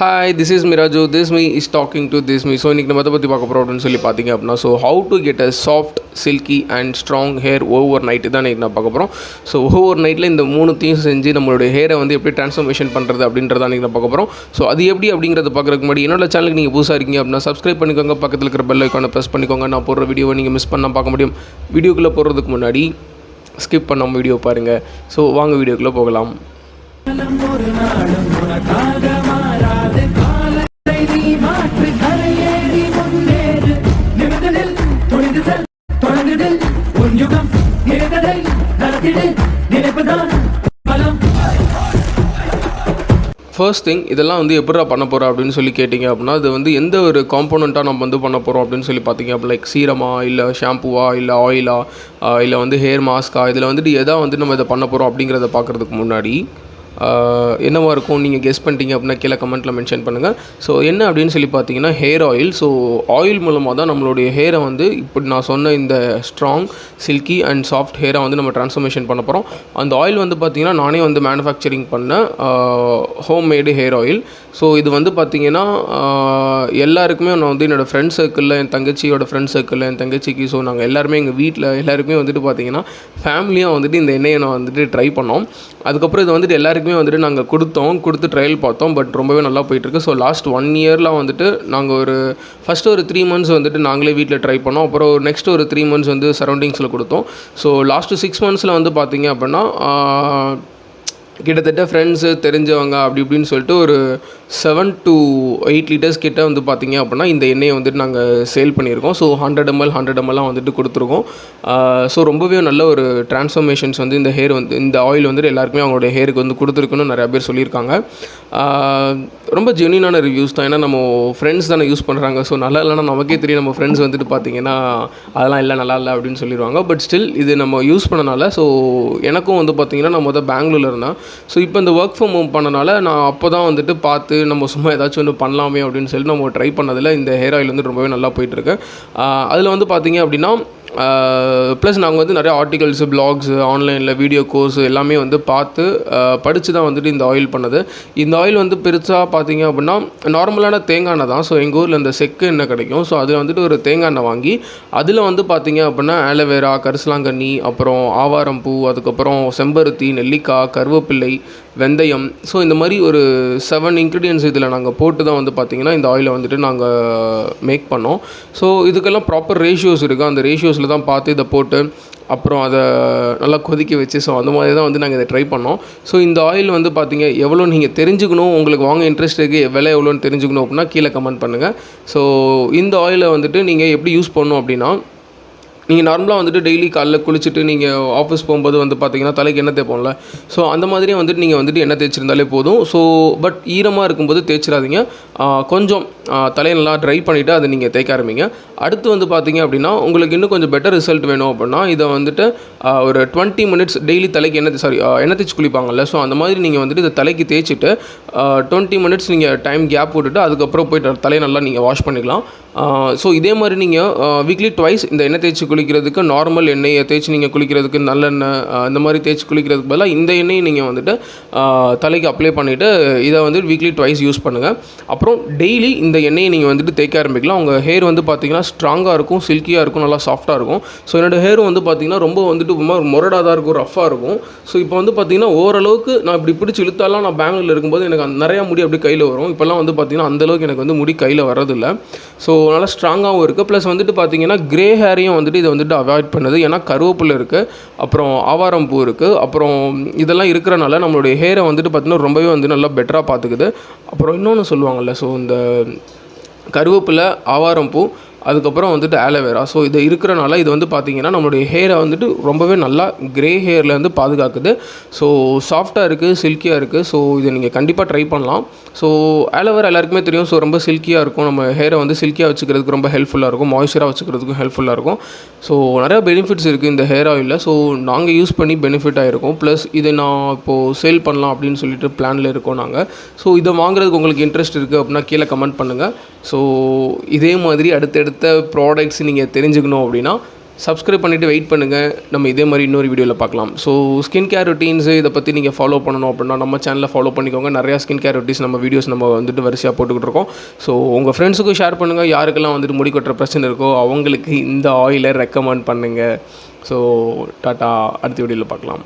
Hi this is Miraj this me is talking to this me so இன்றைக்கி நம்ம அதை பற்றி பார்க்க போகிறோம் அப்படின்னு சொல்லி பார்த்தீங்க அப்படின்னா so how to get a soft silky and strong hair overnight தான் இன்றைக்கி நான் பார்க்க போகிறோம் ஸோ ஓவர் நைட்டில் இந்த மூணுத்தையும் செஞ்சு நம்மளுடைய ஹேரை வந்து எப்படி ட்ரான்ஸ்ஃபர்மேஷன் பண்ணுறது அப்படின்றத இன்றைக்கி நான் பார்க்க போகிறோம் ஸோ அது எப்படி அப்படிங்கிறத பார்க்குறதுக்கு முன்னாடி என்னோட சேனலுக்கு நீங்கள் புதுசாக இருக்கீங்க அப்படின்னா சப்ஸ்கிரைப் பண்ணிக்கோங்க. பக்கத்தில் இருக்கிற பெல் ஐக்கானை ப்ரெஸ் பண்ணிக்கோங்க. நான் போடுற வீடியோவை நீங்கள் மிஸ் பண்ணால் பார்க்க முடியும். வீடியோக்குள்ளே போகிறதுக்கு முன்னாடி ஸ்கிப் பண்ணாமல் வீடியோ பாருங்கள் ஸோ வாங்க வீடியோக்குள்ளே போகலாம். ஒரு நாளும் உனக்காக யுகம் நினைத்ததை நடத்திடு. நினைப்புதான் பலம். ஃபர்ஸ்ட் திங் இதெல்லாம் வந்து எப்படிடா பண்ண போகிறோம் அப்படின்னு சொல்லி கேட்டிங்க அப்படின்னா இது வந்து எந்த ஒரு காம்போனண்ட்டாக நம்ம வந்து பண்ண போகிறோம் அப்படின்னு சொல்லி பார்த்தீங்க அப்படி லைக் சீரமா இல்லை ஷாம்புவா இல்லை ஆயிலா இல்லை வந்து ஹேர் மாஸ்கா இதில் வந்துட்டு எதா வந்து நம்ம இதை பண்ண போகிறோம் அப்படிங்கிறத பார்க்குறதுக்கு முன்னாடி என்னவாக இருக்கும்? நீங்கள் கெஸ் பண்ணிட்டீங்க அப்படின்னா கீழே கமெண்ட்டில் மென்ஷன் பண்ணுங்கள் ஸோ என்ன அப்படின்னு சொல்லி பார்த்தீங்கன்னா ஹேர் ஆயில் ஸோ ஆயில் மூலமாக தான் நம்மளுடைய ஹேரை வந்து இப்படி நான் சொன்ன இந்த ஸ்ட்ராங் சில்கி அண்ட் சாஃப்ட் ஹேரை வந்து நம்ம ட்ரான்ஸ்ஃபர்மேஷன் பண்ண போகிறோம் அந்த ஆயில் வந்து பார்த்திங்கன்னா நானே வந்து மேனுஃபேக்சரிங் பண்ண home made hair oil so இது வந்து பார்த்திங்கன்னா எல்லாருக்குமே நான் வந்து என்னோடய ஃப்ரெண்ட் சர்க்கிளில் என் தங்கச்சியோட ஃப்ரெண்ட் சர்க்கிளில் என் தங்கச்சிக்கு ஸோ நாங்கள் எல்லாருமே எங்கள் வீட்டில் எல்லாருக்குமே வந்துட்டு பார்த்திங்கன்னா ஃபேமிலியாக வந்துட்டு இந்த எண்ணெயை நான் வந்துட்டு ட்ரை பண்ணோம். அதுக்கப்புறம் இது வந்துட்டு எல்லாருக்குமே வந்துட்டு நாங்கள் கொடுத்தோம் கொடுத்து ட்ரையல் பார்த்தோம் பட் ரொம்பவே நல்லா போயிட்டுருக்கு. ஸோ லாஸ்ட் ஒன் இயரில் வந்துட்டு நாங்கள் ஒரு ஃபஸ்ட்டு ஒரு த்ரீ மந்த்ஸ் வந்துட்டு நாங்களே வீட்டில் ட்ரை பண்ணோம். அப்புறம் நெக்ஸ்ட் ஒரு த்ரீ மந்த்ஸ் வந்து சரௌண்டிங்ஸில் கொடுத்தோம். ஸோ லாஸ்ட்டு சிக்ஸ் மந்த்ஸில் வந்து பார்த்தீங்க அப்படின்னா கிட்டத்தட்ட ஃப்ரெண்ட்ஸு தெரிஞ்சவங்க அப்படி இப்படின்னு சொல்லிட்டு ஒரு செவன் டு எயிட் லிட்டர்ஸ் கிட்ட வந்து பார்த்திங்க அப்படின்னா இந்த எண்ணெயை வந்துட்டு நாங்கள் சேல் பண்ணியிருக்கோம். ஸோ ஹண்ட்ரட் எம்எல் ஹண்ட்ரட் எம்எல்லாம் வந்துட்டு கொடுத்துருக்கோம். ஸோ ரொம்பவே நல்ல ஒரு டிரான்ஸ்ஃபர்மேஷன்ஸ் வந்து இந்த ஹேர் வந்து இந்த ஆயில் வந்துட்டு எல்லாருக்குமே அவங்களுடைய ஹேருக்கு வந்து கொடுத்துருக்குன்னு நிறையா பேர் சொல்லியிருக்காங்க. ரொம்ப ஜென்யூனான ரிவ்யூஸ் தான். ஏன்னா நம்ம ஃப்ரெண்ட்ஸ் தானே யூஸ் பண்ணுறாங்க ஸோ நல்லா இல்லைன்னா நமக்கே தெரியும் நம்ம ஃப்ரெண்ட்ஸ் வந்துட்டு பார்த்தீங்கன்னா அதெல்லாம் இல்லை நல்லா இல்லை அப்படின்னு சொல்லிடுவாங்க. பட் ஸ்டில் இது நம்ம யூஸ் பண்ணனால ஸோ எனக்கும் வந்து பார்த்தீங்கன்னா நான் மொதல் பெங்களூரில் இருந்தேன். ஸோ இப்போ இந்த ஒர்க் ஃப்ரம் ஹோம் பண்ணனால நான் அப்போ தான் வந்துட்டு பார்த்து நம்ம சும்மா ஏதாச்சும் ஒன்று பண்ணலாமே அப்படின்னு சொல்லிட்டு நம்ம ட்ரை பண்ணதில் இந்த ஹேர் ஆயில் வந்து ரொம்பவே நல்லா போயிட்டுருக்கு அதில் வந்து பார்த்தீங்க அப்படின்னா ப்ளஸ் நாங்கள் வந்து நிறைய ஆர்டிகல்ஸு பிளாக்ஸு ஆன்லைனில் வீடியோ கோர்ஸ் எல்லாமே வந்து பார்த்து படித்து தான் வந்துட்டு இந்த ஆயில் பண்ணது. இந்த ஆயில் வந்து பெருசாக பார்த்தீங்க அப்படின்னா நார்மலான தேங்காய் எண்ணெய் தான். ஸோ எங்கள் ஊரில் இந்த செக்கு எண்ணெய் கிடைக்கும். ஸோ அதில் வந்துட்டு ஒரு தேங்காய் எண்ணெய் வாங்கி அதில் வந்து பார்த்தீங்க அப்படின்னா ஆலோவேரா கரிசலாங்கண்ணி அப்புறம் ஆவாரம் பூ அதுக்கப்புறம் செம்பருத்தி நெல்லிக்காய் கருவேப்பிள்ளை வெந்தயம். ஸோ இந்த மாதிரி ஒரு செவன் இன்க்ரீடியன்ஸ் இதில் நாங்கள் போட்டு தான் வந்து பார்த்திங்கன்னா இந்த ஆயிலை வந்துட்டு நாங்கள் மேக் பண்ணோம். ஸோ இதுக்கெல்லாம் ப்ராப்பர் ரேஷியோஸ் இருக்குது அந்த ரேஷியோஸ் ரேஷியோஸில் தான் பார்த்து இதை போட்டு அப்புறம் அதை நல்லா கொதிக்க வச்சு ஸோ அந்த மாதிரி தான் வந்து நாங்கள் இதை ட்ரை பண்ணோம். ஸோ இந்த ஆயில் வந்து பார்த்தீங்க எவ்வளோ நீங்கள் தெரிஞ்சுக்கணும் உங்களுக்கு வாங்க இன்ட்ரெஸ்ட் இருக்குது விலை எவ்வளோன்னு தெரிஞ்சுக்கணும் அப்படின்னா கீழே கமெண்ட் பண்ணுங்கள் ஸோ இந்த ஆயிலை வந்துட்டு நீங்கள் எப்படி யூஸ் பண்ணணும் அப்படின்னா நீங்கள் நார்மலாக வந்துட்டு டெய்லி காலைல குளிச்சுட்டு நீங்கள் ஆஃபீஸ் போகும்போது வந்து பார்த்தீங்கன்னா தலைக்கு எண்ணெய் தேய்ப்போம்ல. ஸோ அந்த மாதிரியே வந்துட்டு நீங்கள் வந்துட்டு எண்ணெய் தேய்ச்சிருந்தாலே போதும். ஸோ பட் ஈரமாக இருக்கும்போது தேய்ச்சிடாதீங்க. கொஞ்சம் தலையை நல்லா ட்ரை பண்ணிவிட்டு அதை நீங்கள் தேய்க்க ஆரம்பிங்க. அடுத்து வந்து பார்த்தீங்க அப்படின்னா உங்களுக்கு இன்னும் கொஞ்சம் பெட்டர் ரிசல்ட் வேணும் அப்படின்னா இதை வந்துட்டு ஒரு டுவெண்ட்டி மினிட்ஸ் டெய்லி தலைக்கு எண்ணெய் சாரி எண்ணெய் தேய்ச்சி குளிப்பாங்கல்ல. ஸோ அந்த மாதிரி நீங்கள் வந்துட்டு இதை தலைக்கு தேய்ச்சிட்டு டுவெண்ட்டி மினிட்ஸ் நீங்கள் டைம் கேப் விட்டுட்டு அதுக்கப்புறம் போயிட்டு தலையை நல்லா நீங்கள் வாஷ் பண்ணிக்கலாம். ஸோ இதே மாதிரி நீங்கள் வீக்லி ட்வைஸ் இந்த எண்ணெய் தேய்ச்சி குளிக்கிறதுக்கு நார்மல் எண்ணெயை தேய்ச்சி நீங்கள் குளிக்கிறதுக்கு நல்லெண்ணெய் அந்த இந்த மாதிரி தேய்ச்சி குளிக்கிறதுக்கு பதிலாக இந்த எண்ணெயை நீங்கள் வந்துட்டு தலைக்கு அப்ளை பண்ணிவிட்டு இதை வந்து வீக்லி ட்வைஸ் யூஸ் பண்ணுங்கள் அப்புறம் டெய்லி இந்த எண்ணெயை நீங்கள் வந்துட்டு தேய்க்க ஆரம்பிக்கலாம். உங்கள் ஹேர் வந்து பார்த்தீங்கன்னா ஸ்ட்ராங்காக இருக்கும் சில்கியாக இருக்கும் நல்லா சாஃப்ட்டாக இருக்கும். ஸோ என்னோடய ஹேர் வந்து பார்த்தீங்கன்னா ரொம்ப வந்துட்டு ரொம்ப முரடாக தான் இருக்கும் ரஃப்பாக இருக்கும். ஸோ இப்போ வந்து பார்த்தீங்கன்னா ஓரளவுக்கு நான் இப்படி பிடிச்சி இழுத்தாலாம் நான் பெங்களூரில் இருக்கும்போது எனக்கு நிறையா முடி அப்படி கையில் வரும். இப்போல்லாம் வந்து பார்த்தீங்கன்னா அந்தளவுக்கு எனக்கு வந்து முடி கையில் வரதில்லை ஸோ நல்லா ஸ்ட்ராங்காகவும் இருக்குது ப்ளஸ் வந்துட்டு பார்த்தீங்கன்னா க்ரே ஹேரையும் வந்துட்டு இதை வந்துட்டு அவாய்ட் பண்ணுது. ஏன்னா கருவேப்பில் இருக்குது அப்புறம் ஆவாரம் பூ இருக்குது அப்புறம் இதெல்லாம் இருக்கிறனால நம்மளுடைய ஹேரை வந்துட்டு பார்த்தீங்கன்னா ரொம்பவே வந்து நல்லா பெட்டராக பார்த்துக்குது அப்புறம் இன்னொன்று சொல்லுவாங்கள்ல ஸோ இந்த கருவேப்பிலை ஆவாரம் பூ அதுக்கப்புறம் வந்துட்டு ஆலோவேரா ஸோ இது இருக்கிறனால இது வந்து பார்த்திங்கன்னா நம்மளுடைய ஹேரை வந்துட்டு ரொம்பவே நல்லா க்ரே ஹேர்லேருந்து பாதுகாக்குது. ஸோ சாஃப்டாக இருக்குது சில்கியாக இருக்குது ஸோ இதை நீங்கள் கண்டிப்பாக ட்ரை பண்ணலாம். ஸோ ஆலோவேரா எல்லாருக்குமே தெரியும். ஸோ ரொம்ப சில்கியாக இருக்கும். நம்ம ஹேரை வந்து சில்கியாக வச்சுக்கிறதுக்கு ரொம்ப ஹெல்ப்ஃபுல்லாக இருக்கும். மாய்ஸ்சராக வச்சுக்கிறதுக்கும் ஹெல்ப்ஃபுல்லாக இருக்கும். ஸோ நிறையா பெனிஃபிட்ஸ் இருக்குது இந்த ஹேர் ஆயிலில் ஸோ நாங்கள் யூஸ் பண்ணி பெனிஃபிட் ஆகிருக்கும் ப்ளஸ் இதை நான் இப்போது சேல் பண்ணலாம் அப்படின்னு சொல்லிட்டு பிளானில் இருக்கோம் நாங்கள் ஸோ இதை வாங்குறதுக்கு உங்களுக்கு இன்ட்ரெஸ்ட் இருக்குது அப்படின்னா கீழே கமெண்ட் பண்ணுங்கள் ஸோ இதே மாதிரி அடுத்தடுத்து ப்ராடக்ட்ஸ் நீங்கள் தெரிஞ்சுக்கணும் அப்படின்னா சப்ஸ்கிரைப் பண்ணிவிட்டு வெயிட் பண்ணுங்கள் நம்ம இதே மாதிரி இன்னொரு வீடியோவில் பார்க்கலாம். ஸோ ஸ்கின் கேர் ரொட்டீன்ஸு இதை பற்றி நீங்கள் ஃபாலோ பண்ணணும் அப்படின்னா நம்ம சேனலில் ஃபாலோ பண்ணிக்கோங்க. நிறையா ஸ்கின் கேர் ரொட்டீன்ஸ் நம்ம வீடியோஸ் நம்ம வந்துட்டு வரிசையாக போட்டுக்கிட்டு இருக்கோம். ஸோ உங்கள் ஃப்ரெண்ட்ஸுக்கும் ஷேர் பண்ணுங்கள் யாருக்கெல்லாம் வந்துட்டு முடி கொட்டுற பிரச்சனை இருக்கோ அவங்களுக்கு இந்த ஆயிலை ரெக்கமெண்ட் பண்ணுங்கள் ஸோ டாட்டா அடுத்த வீடியோவில் பார்க்கலாம்.